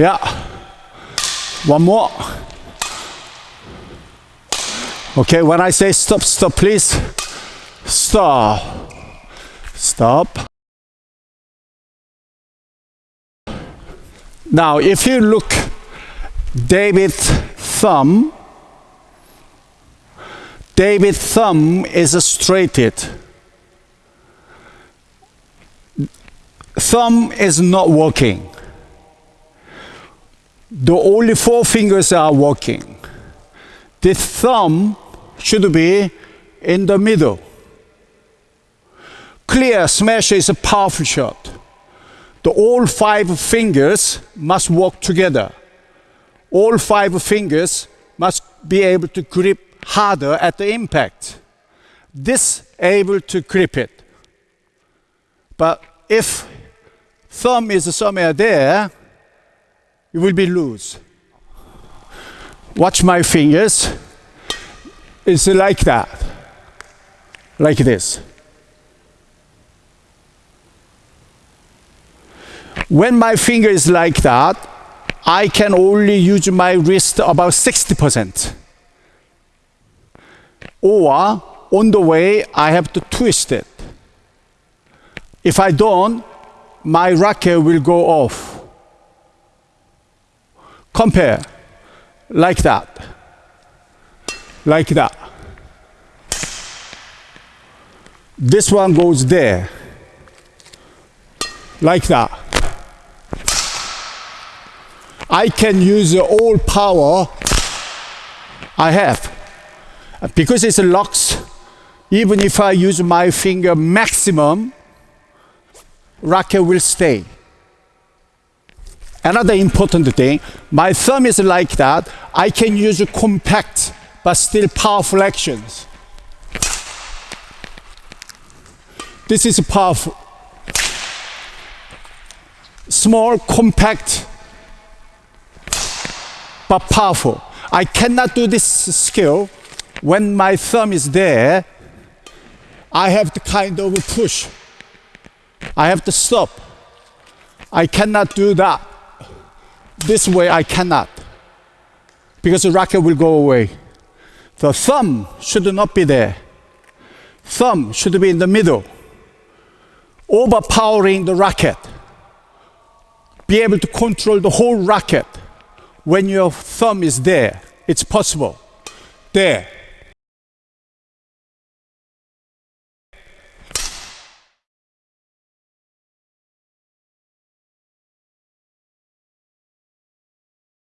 Yeah. One more. Okay, when I say stop, stop, please. Stop. Stop. Now, if you look David thumb, David thumb is a straighted. Thumb is not working. The only four fingers are working. The thumb should be in the middle. Clear smash is a powerful shot. The all five fingers must work together. All five fingers must be able to grip harder at the impact. This able to grip it. But if thumb is somewhere there, you will be loose. Watch my fingers. It's like that. Like this. When my finger is like that, I can only use my wrist about 60%. Or on the way, I have to twist it. If I don't, my racket will go off. Compare, like that, like that. This one goes there, like that. I can use all power I have. Because it's a locks, even if I use my finger maximum, racket will stay. Another important thing, my thumb is like that. I can use compact but still powerful actions. This is powerful. Small, compact, but powerful. I cannot do this skill when my thumb is there. I have to kind of push. I have to stop. I cannot do that. This way I cannot. Because the racket will go away. The thumb should not be there. Thumb should be in the middle. Overpowering the racket. Be able to control the whole racket when your thumb is there. It's possible. There.